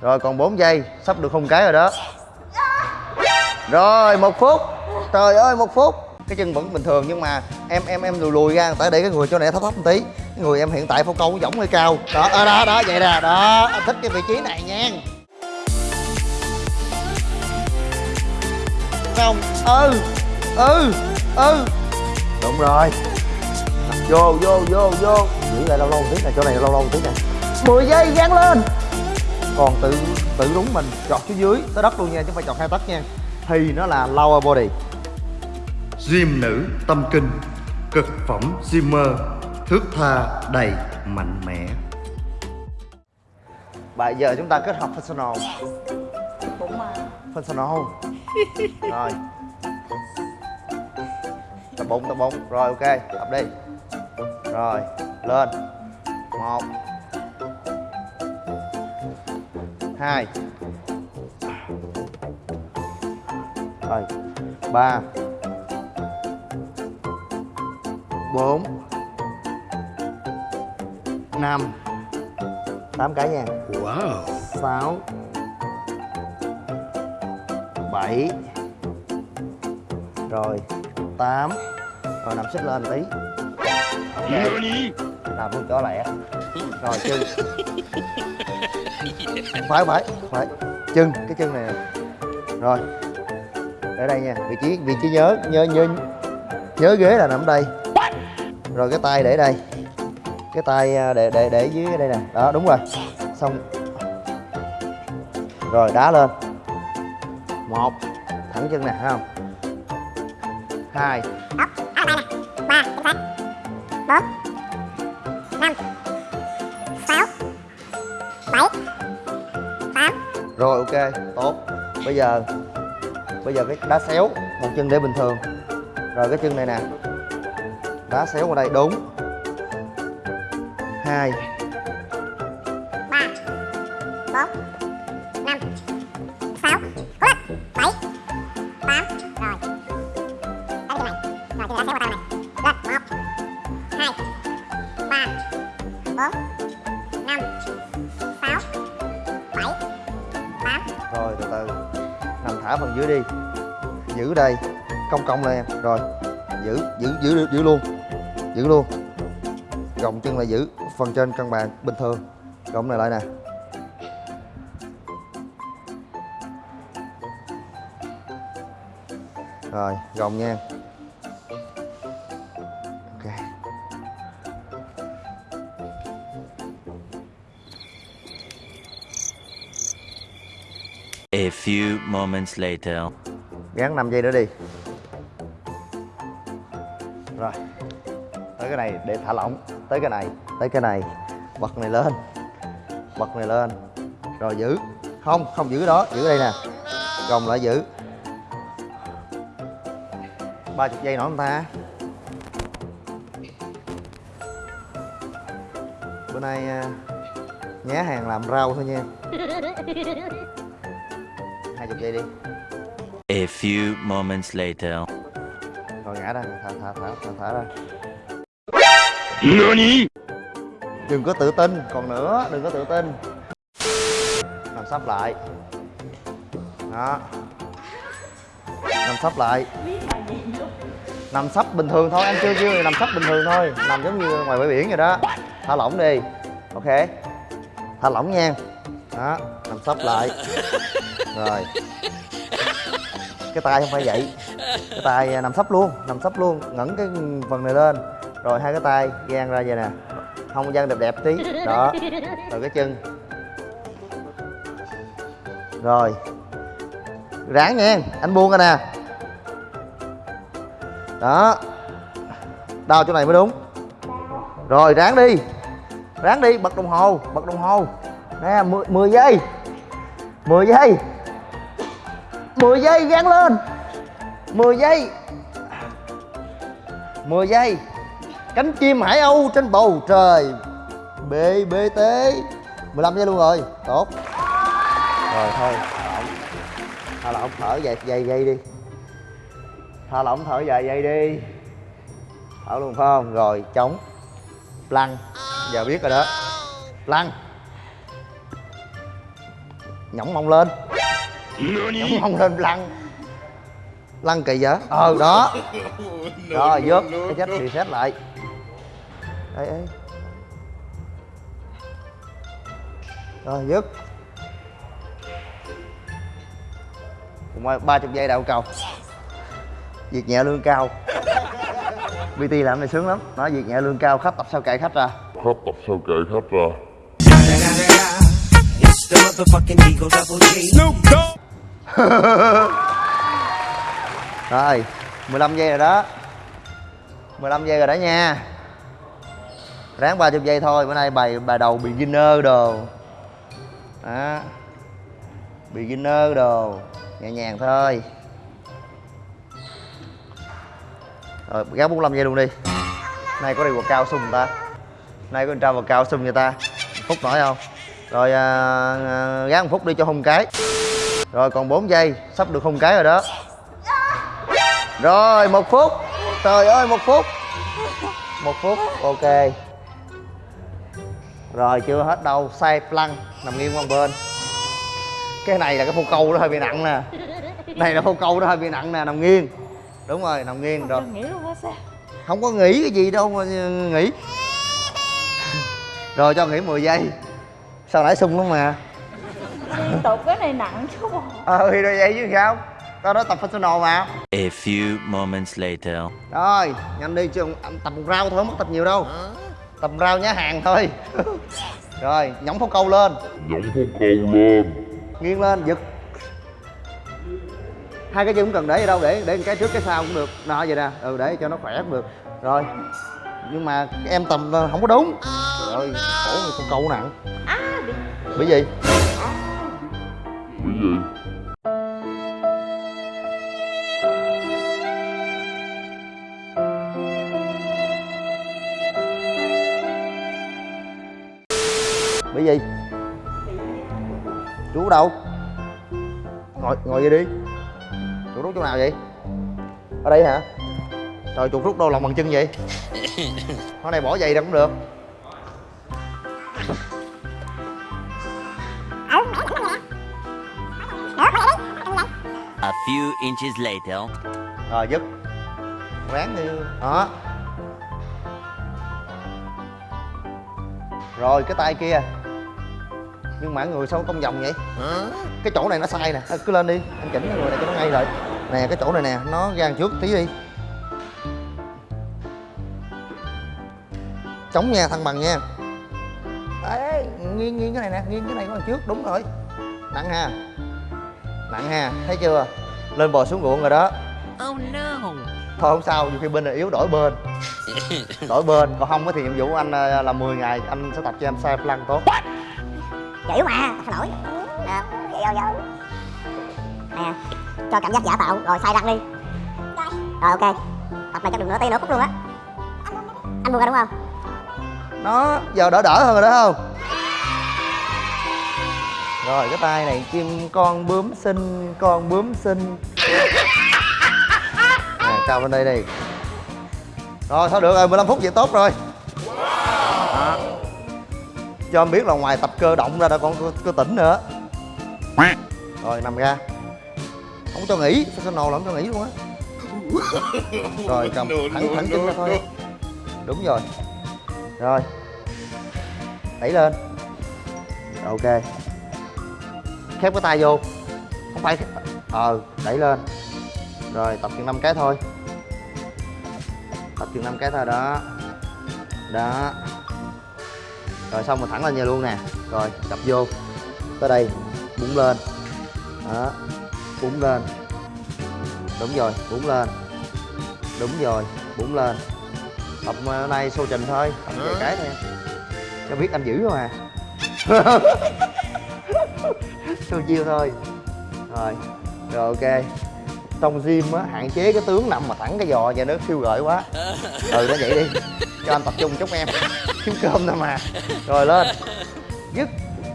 rồi còn 4 giây sắp được không cái rồi đó. Rồi một phút. Trời ơi một phút. Cái chân vẫn bình thường nhưng mà em em em lùi lùi ra tại để cái người cho này thấp thấp một tí. Cái người em hiện tại phô câu giống hơi cao. Đó đó đó, đó vậy nè. Đó anh thích cái vị trí này nha. Không? Ừ ừ ừ. Đúng rồi. Vô vô vô vô. Giữ lại lâu lâu một tí này chỗ này lâu lâu một tí này 10 giây dán lên còn tự tự đúng mình chọt xuống dưới tới đất luôn nha chứ không phải chọt hai tấc nha. Thì nó là lower body. Gym nữ tâm kinh Cực phẩm Zimmer Thước tha đầy mạnh mẽ. Bây giờ chúng ta kết hợp bụng mà functional rồi. Tập bụng tập bụng rồi ok tập đi. Rồi lên. Một hai. Rồi ba. Bốn. Năm. Tám cái nha. Wow. Sáu. Bảy. Rồi tám. Rồi nằm xích lên tí. Ok làm luôn cho lẹ rồi chân phải phải phải. Chân cái chân này nè. rồi. Ở đây nha vị trí vị trí nhớ nhớ nhớ nhớ ghế là nằm đây. Rồi cái tay để đây. Cái tay à, để để để dưới đây nè. Đó đúng rồi. Xong. Rồi đá lên. Một. Thẳng chân nè thấy không? Hai rồi, ok, tốt. Bây giờ bây giờ cái đá xéo, một chân để bình thường. Rồi cái chân này nè. Đá xéo qua đây, đúng. Hai. Từ từ. Nằm thả phần dưới đi. Giữ đây. Cong cong lên em. Rồi. Giữ giữ giữ giữ luôn. Giữ luôn. Gồng chân là giữ. Phần trên cân bằng bình thường. Gồng này lại nè. Rồi gồng nha. A few moments later. gắn 5 giây nữa đi. Rồi tới cái này để thả lỏng. Tới cái này tới cái này. Bật này lên. Bật này lên. Rồi giữ. Không không giữ đó. Giữ đây nè. Gồng lại giữ. Ba chục giây nữa không ta. Bữa nay à, nhá hàng làm rau thôi nha chục giây đi. A few moments later. rồi ngã ra thả thả thả thả, thả ra. NANI? Đừng có tự tin còn nữa đừng có tự tin. Nằm sắp lại. Đó. Nằm sắp lại. Nằm sắp bình thường thôi anh chưa chưa nằm sắp bình thường thôi. Nằm giống như ngoài bãi biển vậy đó. Thả lỏng đi. Ok. Thả lỏng nha. Đó. Nằm sắp lại rồi. Cái tay không phải vậy. Cái tay à, nằm sấp luôn nằm sấp luôn ngẩng cái phần này lên. Rồi hai cái tay gian ra vậy nè. Không gian đẹp đẹp tí. Đó. Rồi cái chân. Rồi. Ráng nha anh buông ra nè. Đó. Đau chỗ này mới đúng. Rồi ráng đi. Ráng đi bật đồng hồ bật đồng hồ. Nè 10, 10 giây. 10 giây. 10 giây gắn lên. 10 giây. 10 giây. Cánh chim hải âu trên bầu trời. BBT 15 giây luôn rồi. Tốt. Rồi, thôi. Thả lỏng thở dài vài dây đi. Thả lỏng thở dài dây đi. Thở luôn, phải không? Rồi, chống. Lăn. Giờ biết rồi đó. Lăn. Nhỏng mông lên nhõng mông lên lăn. Lăn kỳ vậy? Ờ đó. Rồi vớt cái chết reset lại. Ê ê. Rồi vớt ba chục giây đạo cầu. Việc nhẹ lương cao. BT làm này sướng lắm. Nói việc nhẹ lương cao khách tập sao kệ khách ra. Khách tập sao kệ khách ra Rồi 15 giây rồi đó. 15 giây rồi đó nha. Ráng 30 giây thôi Bữa nay bài bài đầu beginner đồ. Đó. Beginner đồ Nhẹ nhàng thôi. Rồi gác 45 giây luôn đi. Nay có đi vào cao sung người ta? Nay có tra vào cao sung người ta? Phút nổi không? Rồi à, à, gác một phút đi cho hung cái. Rồi còn 4 giây Sắp được hung cái rồi đó. Rồi một phút. Trời ơi một phút. Một phút ok. Rồi chưa hết đâu Sai lăn Nằm nghiêng qua bên. Cái này là cái phô câu nó hơi bị nặng nè. Này là phô câu nó hơi bị nặng nè Nằm nghiêng. Đúng rồi nằm nghiêng rồi. Không có nghĩ cái gì đâu mà nghĩ. Rồi cho nghỉ 10 giây. Sao nãy sung lắm mà Liên tục cái này nặng chứ bộ. Ờ thì rồi vậy chứ sao? Tao nói tập professional mà. A few moments later. Rồi, nhanh đi chứ anh tập một rau thôi, không mất tập nhiều đâu. Tập rau nhá hàng thôi. Rồi, nhõng pháo câu lên. Nhõng phú câu lên. Nghiêng lên, giật. Hai cái chân cũng cần để gì đâu, để để cái trước cái sau cũng được. Đó, vậy nè, ừ, để cho nó khỏe cũng được. Rồi, nhưng mà em tầm ờ, không có đúng. Trời ơi, khổ câu nặng. Bởi gì? bởi vì bị gì? Chú đâu? Ngồi, ngồi vậy đi Chú rút chỗ nào vậy? Ở đây hả? Trời chuột rút đâu lòng bằng chân vậy? hôm nay bỏ giày ra cũng được A few inches later. Rồi dứt Ráng đi. Đó. Rồi cái tay kia. Nhưng mà người sao cong vòng vậy? Cái chỗ này nó sai nè. Cứ lên đi. Anh chỉnh cái người này cho nó ngay rồi Nè cái chỗ này nè Nó gan trước tí đi. Chống nha thăng bằng nha. Đấy nghiêng nghiêng cái này nè. Nghiêng cái này của đằng trước. Đúng rồi. Nặng ha. Nặng ha. Thấy chưa Lên bò xuống ruộng rồi đó. Oh no. thôi không sao nhiều khi bên này yếu đổi bên. Đổi bên còn không á thì nhiệm vụ anh ờ, là 10 ngày anh sẽ tập cho em sai plan tốt. Chịu mà sao nổi nè vậy vô. Nè cho cảm giác giả tạo rồi sai răng đi. Rồi ok. Tập này chắc được nửa tiếng nửa phút luôn á. Anh buông ra đúng không? Nó giờ đỡ đỡ hơn rồi đó không rồi cái tay này chim con bướm xinh con bướm xinh nè cao lên đây đi rồi thôi được rồi 15 phút vậy tốt rồi. Đó. cho em biết là ngoài tập cơ động ra đã còn cơ, cơ tỉnh nữa. Rồi nằm ra. Không cho nghỉ sao sao nồ không cho nghỉ luôn á? Rồi cầm thẳng thẳng chân ra thôi. đúng rồi. Rồi. Đẩy lên. Ok khép cái tay vô. Không phải ờ đẩy lên. Rồi tập chừng năm cái thôi. Tập chừng năm cái thôi đó. Đó. Rồi xong rồi thẳng lên nhà luôn nè. Rồi cặp vô. Tới đây búng lên. Đó. Búng lên. Đúng rồi búng lên. Đúng rồi búng lên. Tập ờ, nay xô trình thôi tập vài cái thôi cho biết anh giữ mà xô chiêu thôi. Rồi rồi ok. Trong gym á hạn chế cái tướng nằm mà thẳng cái giò vậy nó khiêu gợi quá. Ừ nó vậy đi. Cho anh tập trung chút em. Kiếm cơm thôi mà. Rồi lên. Dứt.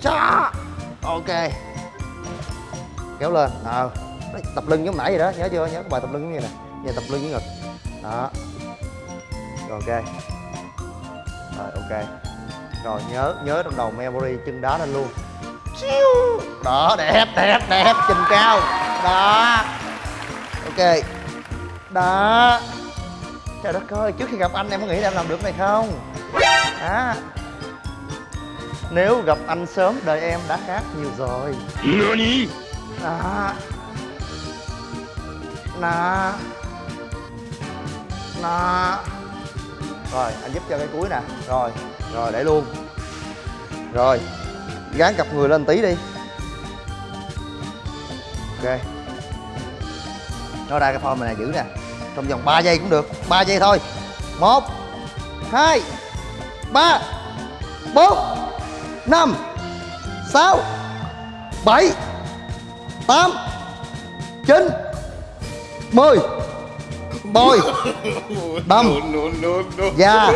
Cho ok. Kéo lên. Ờ. Đấy, tập lưng giống nãy vậy đó. Nhớ chưa? Nhớ cái bài tập lưng giống như nè. Giờ tập lưng với ngực. Đó. Rồi ok. Rồi ok. Rồi nhớ nhớ trong đầu memory chân đá lên luôn Chiu. đó đẹp đẹp đẹp trình cao. Đó. Ok. Đó. Trời đất ơi trước khi gặp anh em có nghĩ là em làm được này không? Đó. Nếu gặp anh sớm đời em đã khác nhiều rồi. Đó. Đó. Đó. Rồi anh giúp cho cái cuối nè. Rồi rồi để luôn. Rồi gán cặp người lên tí đi. Ok. Nó ra cái form này giữ nè. Trong vòng 3 giây cũng được. 3 giây thôi. Một hai ba bốn năm sáu bảy tám chín mười. Bôi đâm. Da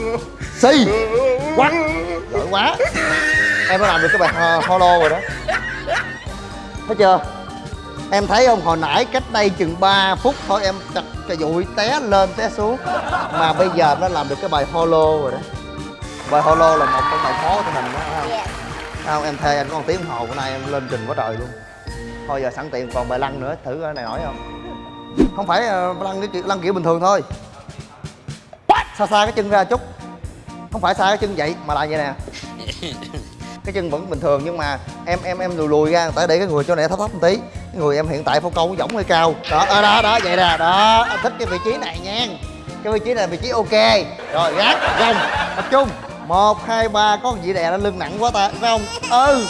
xì. Quắt giỏi quá em đã làm được cái bài ho- holo rồi đó. Thấy chưa? Em thấy không hồi nãy cách đây chừng 3 phút thôi em chặt cái dụi té lên té xuống. Mà bây giờ nó làm được cái bài holo rồi đó. Bài holo là một trong bài khó của mình đó phải không? Dạ. Không? Em thề anh có một tiếng hồ bữa nay em lên trình quá trời luôn. Thôi giờ sẵn tiện còn bài lăn nữa thử cái này nổi không? Không phải ờ, lăn cái kiểu lăn kiểu bình thường thôi. Xa xa cái chân ra chút? Không phải xa cái chân vậy mà là vậy nè cái chân vẫn bình thường nhưng mà em em em lùi lùi ra tại để cái người cho này thấp thấp một tí. Cái người em hiện tại phô câu võng hơi cao. Đó đó đó, đó vậy nè đó. Anh thích cái vị trí này nha. Cái vị trí này vị trí ok. Rồi gác gồng tập trung. Một hai ba có gì đè lên lưng nặng quá ta phải không? Ừ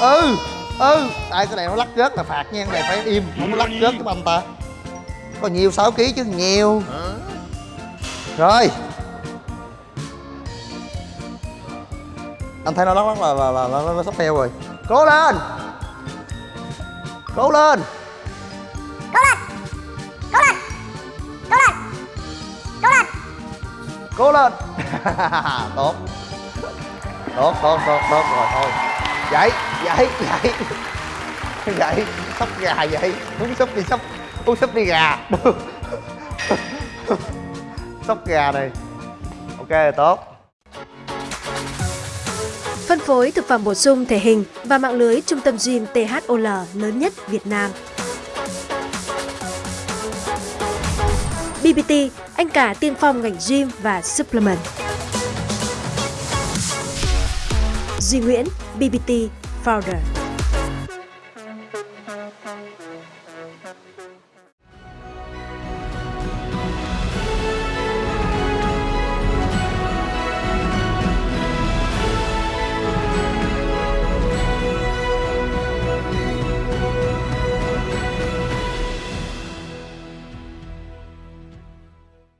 ừ ừ. Tại cái này nó lắc rớt là phạt nha cái này phải im không có lắc rớt cái banh ta. Có nhiều 6 kg chứ nhiều. Rồi anh thấy nó lắc lắc là là, là, là, nó sắp heo rồi. Cố lên! Cố lên! Cố lên! Cố lên! Cố lên! Cố lên! Cố lên! Tốt. Tốt tốt tốt tốt rồi thôi. Dậy dậy dậy dậy sắp gà vậy. Muốn sắp đi sắp muốn sắp đi gà. Sắp gà này. Ok tốt Phân phối thực phẩm bổ sung thể hình và mạng lưới trung tâm gym THOL lớn nhất Việt Nam. BBT, anh cả tiên phong ngành gym và supplement. Duy Nguyễn, BBT Founder.